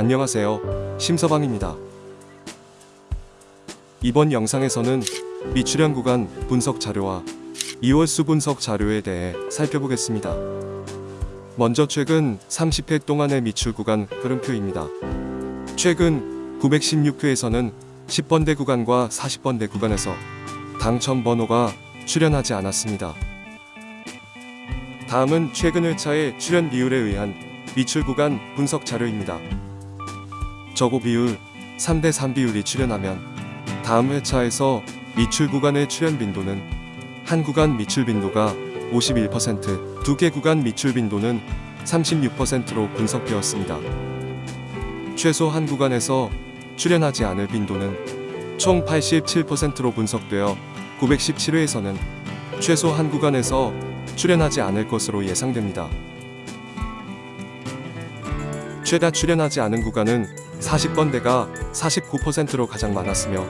안녕하세요. 심서방입니다. 이번 영상에서는 미출현 구간 분석 자료와 2월 수 분석 자료에 대해 살펴보겠습니다. 먼저 최근 30회 동안의 미출 구간 흐름표입니다. 최근 916회에서는 10번대 구간과 40번대 구간에서 당첨 번호가 출현하지 않았습니다. 다음은 최근 회차의 출현 비율에 의한 미출 구간 분석 자료입니다. 저고 비율 3대 3 비율이 출현하면 다음 회차에서 미출 구간의 출현 빈도는 한 구간 미출 빈도가 51%, 두 개 구간 미출 빈도는 36%로 분석되었습니다. 최소 한 구간에서 출현하지 않을 빈도는 총 87%로 분석되어 917회에서는 최소 한 구간에서 출현하지 않을 것으로 예상됩니다. 최다 출현하지 않은 구간은 40번대가 49%로 가장 많았으며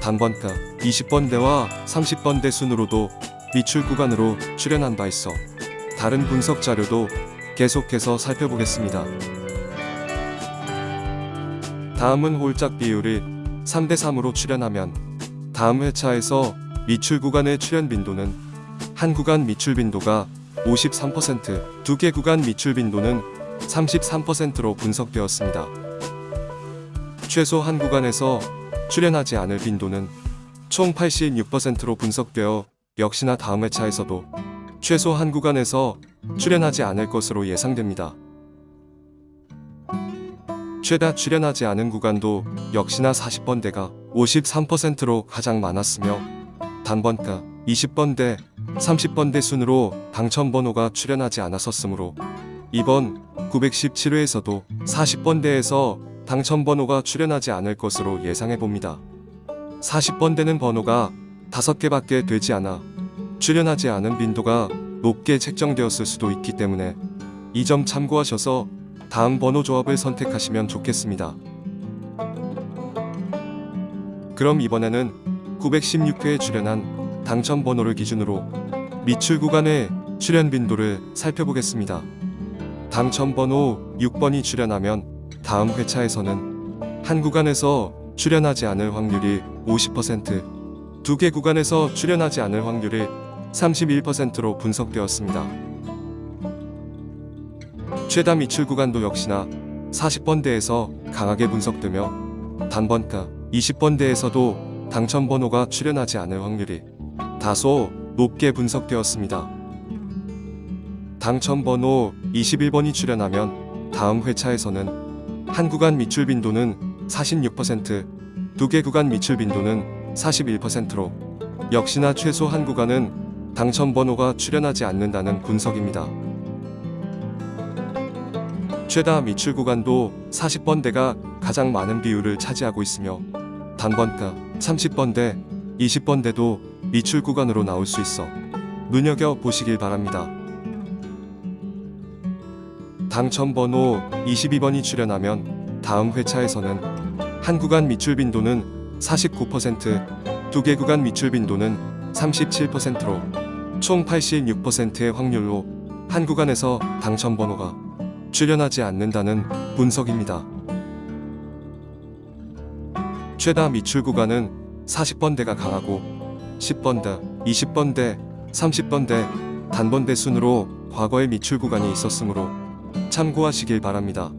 단번가 20번대와 30번대 순으로도 미출 구간으로 출현한 바 있어 다른 분석 자료도 계속해서 살펴보겠습니다. 다음은 홀짝 비율이 3대3으로 출현하면 다음 회차에서 미출 구간의 출현 빈도는 한 구간 미출 빈도가 53%, 두 개 구간 미출 빈도는 33%로 분석되었습니다. 최소 한 구간에서 출현하지 않을 빈도는 총 86%로 분석되어 역시나 다음 회차에서도 최소 한 구간에서 출현하지 않을 것으로 예상됩니다. 최다 출현하지 않은 구간도 역시나 40번대가 53%로 가장 많았으며 단번가 20번대, 30번대 순으로 당첨 번호가 출현하지 않았었으므로 이번 917회에서도 40번대에서 당첨 번호가 출현하지 않을 것으로 예상해 봅니다. 40번대는 번호가 5개밖에 되지 않아 출현하지 않은 빈도가 높게 책정되었을 수도 있기 때문에 이 점 참고하셔서 다음 번호 조합을 선택하시면 좋겠습니다. 그럼 이번에는 916회에 출현한 당첨 번호를 기준으로 미출 구간의 출현 빈도를 살펴보겠습니다. 당첨 번호 6번이 출현하면 다음 회차에서는 한 구간에서 출현하지 않을 확률이 50%, 두 개 구간에서 출현하지 않을 확률이 31%로 분석되었습니다. 최다 미출 구간도 역시나 40번대에서 강하게 분석되며 단번가 20번대에서도 당첨 번호가 출현하지 않을 확률이 다소 높게 분석되었습니다. 당첨 번호 21번이 출현하면 다음 회차에서는 한 구간 미출 빈도는 46%, 두 개 구간 미출 빈도는 41%로 역시나 최소 한 구간은 당첨 번호가 출현하지 않는다는 분석입니다. 최다 미출 구간도 40번대가 가장 많은 비율을 차지하고 있으며 단번가 30번대, 20번대도 미출 구간으로 나올 수 있어 눈여겨 보시길 바랍니다. 당첨 번호 22번이 출현하면 다음 회차에서는 한 구간 미출 빈도는 49%, 두 개 구간 미출 빈도는 37%로 총 86%의 확률로 한 구간에서 당첨 번호가 출현하지 않는다는 분석입니다. 최다 미출 구간은 40번대가 강하고 10번대, 20번대, 30번대, 단번대 순으로 과거의 미출 구간이 있었으므로 참고하시길 바랍니다.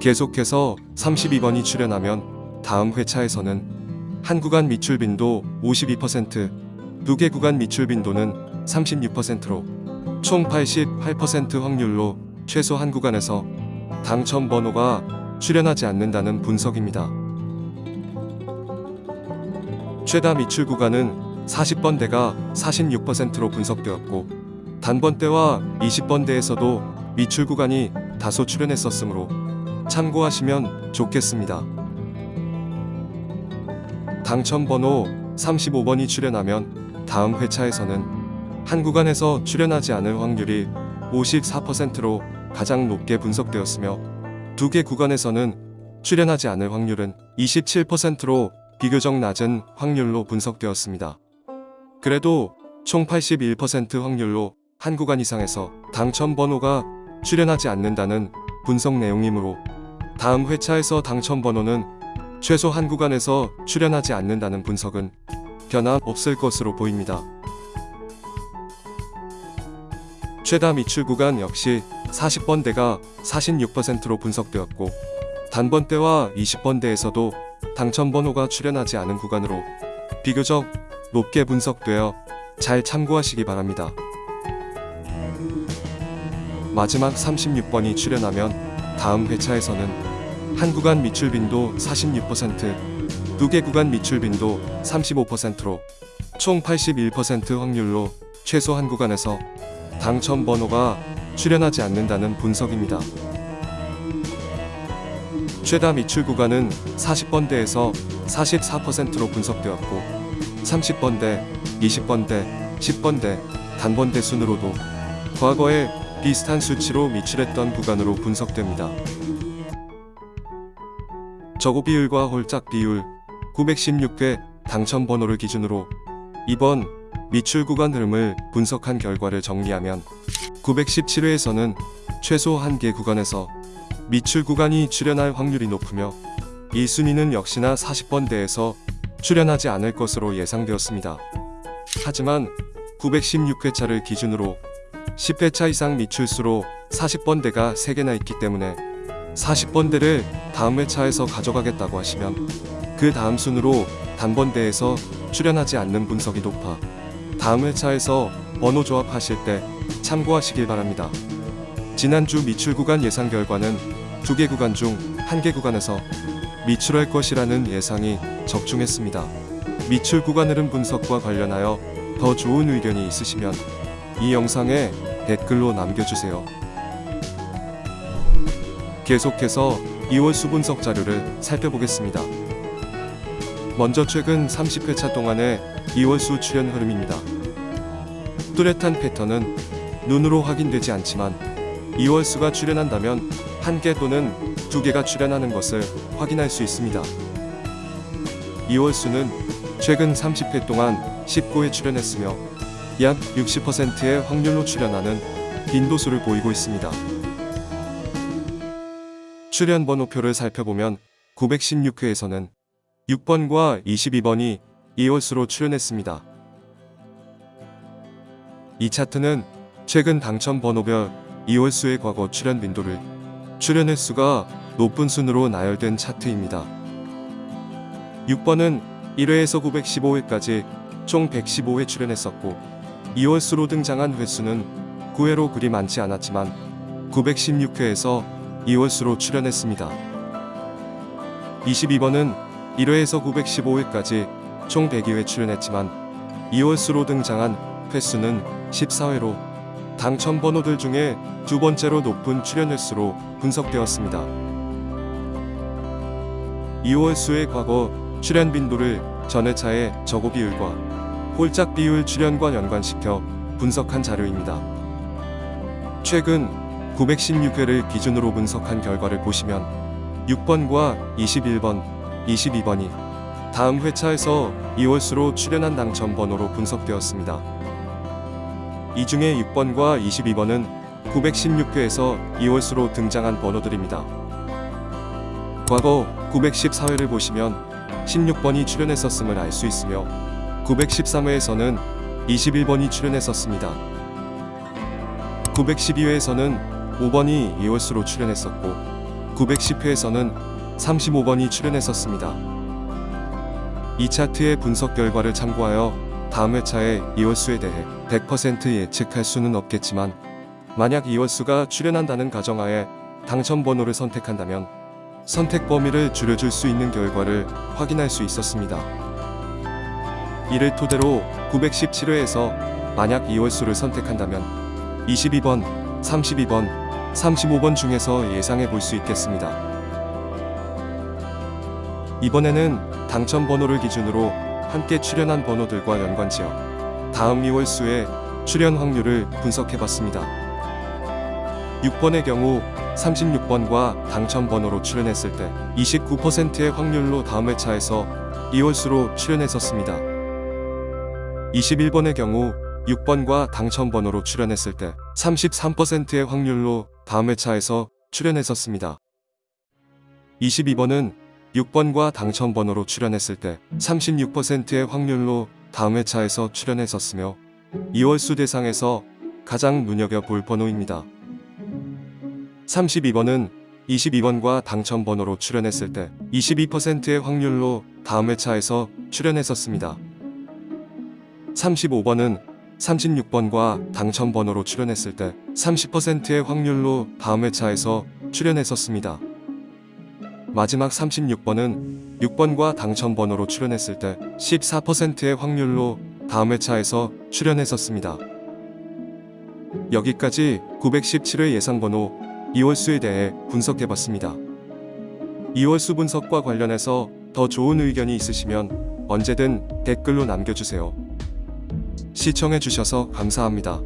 계속해서 32번이 출현하면 다음 회차에서는 한 구간 미출 빈도 52%, 두 개 구간 미출 빈도는 36%로 총 88% 확률로 최소 한 구간에서 당첨 번호가 출현하지 않는다는 분석입니다. 최다 미출 구간은 40번대가 46%로 분석되었고 단번대와 20번대에서도 미출 구간이 다소 출현했었으므로 참고하시면 좋겠습니다. 당첨 번호 35번이 출현하면 다음 회차에서는 한 구간에서 출현하지 않을 확률이 54%로 가장 높게 분석되었으며 두 개 구간에서는 출현하지 않을 확률은 27%로 비교적 낮은 확률로 분석되었습니다. 그래도 총 81% 확률로 한 구간 이상에서 당첨 번호가 출현하지 않는다는 분석 내용이므로 다음 회차에서 당첨 번호는 최소 한 구간에서 출연하지 않는다는 분석은 변함 없을 것으로 보입니다. 최다 미출 구간 역시 40번대가 46%로 분석되었고 단번대와 20번대에서도 당첨 번호가 출연하지 않은 구간으로 비교적 높게 분석되어 잘 참고하시기 바랍니다. 마지막 36번이 출연하면 다음 회차에서는 한 구간 미출 빈도 46%, 두 개 구간 미출 빈도 35%로 총 81% 확률로 최소 한 구간에서 당첨 번호가 출연하지 않는다는 분석입니다. 최다 미출 구간은 40번대에서 44%로 분석되었고 30번대, 20번대, 10번대, 단번대 순으로도 과거에 비슷한 수치로 미출했던 구간으로 분석됩니다. 저고 비율과 홀짝 비율 916회 당첨 번호를 기준으로 이번 미출 구간 흐름을 분석한 결과를 정리하면 917회에서는 최소 1개 구간에서 미출 구간이 출연할 확률이 높으며 이 순위는 역시나 40번대에서 출연하지 않을 것으로 예상되었습니다. 하지만 916회차를 기준으로 10회차 이상 미출수로 40번대가 3개나 있기 때문에 40번대를 다음 회차에서 가져가겠다고 하시면 그 다음 순으로 단번대에서 출연하지 않는 분석이 높아 다음 회차에서 번호 조합하실 때 참고하시길 바랍니다. 지난주 미출 구간 예상 결과는 두 개 구간 중 한 개 구간에서 미출할 것이라는 예상이 적중했습니다. 미출 구간 흐름 분석과 관련하여 더 좋은 의견이 있으시면 이 영상에 댓글로 남겨주세요. 계속해서 2월 수분석 자료를 살펴보겠습니다. 먼저 최근 30회차 동안의 2월 수 출연 흐름입니다. 뚜렷한 패턴은 눈으로 확인되지 않지만 2월 수가 출연한다면 한 개 또는 두 개가 출연하는 것을 확인할 수 있습니다. 2월 수는 최근 30회 동안 19회 출연했으며 약 60%의 확률로 출연하는 빈도수를 보이고 있습니다. 출연 번호표를 살펴보면 916회에서는 6번과 22번이 2월수로 출연했습니다. 이 차트는 최근 당첨 번호별 2월수의 과거 출연 빈도를 출연 횟수가 높은 순으로 나열된 차트입니다. 6번은 1회에서 915회까지 총 115회 출연했었고 2월수로 등장한 횟수는 9회로 그리 많지 않았지만 916회에서 2월수로 출연했습니다. 22번은 1회에서 915회까지 총 102회 출연했지만 2월수로 등장한 횟수는 14회로 당첨 번호들 중에 두 번째로 높은 출연 횟수로 분석되었습니다. 2월 수의 과거 출연 빈도를 전회차의 저고 비율과 홀짝 비율 출연과 연관시켜 분석한 자료입니다. 최근 916회를 기준으로 분석한 결과를 보시면 6번과 21번, 22번이 다음 회차에서 2월수로 출연한 당첨 번호로 분석되었습니다. 이 중에 6번과 22번은 916회에서 2월수로 등장한 번호들입니다. 과거 914회를 보시면 16번이 출연했었음을 알 수 있으며 913회에서는 21번이 출연했었습니다. 912회에서는 5번이 2월수로 출연했었고 910회에서는 35번이 출연했었습니다. 이 차트의 분석 결과를 참고하여 다음 회차의 2월수에 대해 100% 예측할 수는 없겠지만 만약 2월수가 출연한다는 가정하에 당첨 번호를 선택한다면 선택 범위를 줄여줄 수 있는 결과를 확인할 수 있었습니다. 이를 토대로 917회에서 만약 2월수를 선택한다면 22번, 32번, 35번 중에서 예상해 볼 수 있겠습니다. 이번에는 당첨 번호를 기준으로 함께 출연한 번호들과 연관지어 다음 2월수의 출연 확률을 분석해 봤습니다. 6번의 경우 36번과 당첨 번호로 출연했을 때 29%의 확률로 다음 회차에서 2월수로 출연했었습니다. 21번의 경우 6번과 당첨 번호로 출연했을 때 33%의 확률로 다음 회차에서 출연했었습니다. 22번은 6번과 당첨번호로 출연했을 때 36%의 확률로 다음 회차에서 출연했었으며 2월수 대상에서 가장 눈여겨볼 번호입니다. 32번은 22번과 당첨번호로 출연했을 때 22%의 확률로 다음 회차에서 출연했었습니다. 35번은 36번과 당첨번호로 출연했을 때 30%의 확률로 다음 회차에서 출연했었습니다. 마지막 36번은 6번과 당첨번호로 출연했을 때 14%의 확률로 다음 회차에서 출연했었습니다. 여기까지 917회 예상번호 2월수에 대해 분석해봤습니다. 2월수 분석과 관련해서 더 좋은 의견이 있으시면 언제든 댓글로 남겨주세요. 시청해주셔서 감사합니다.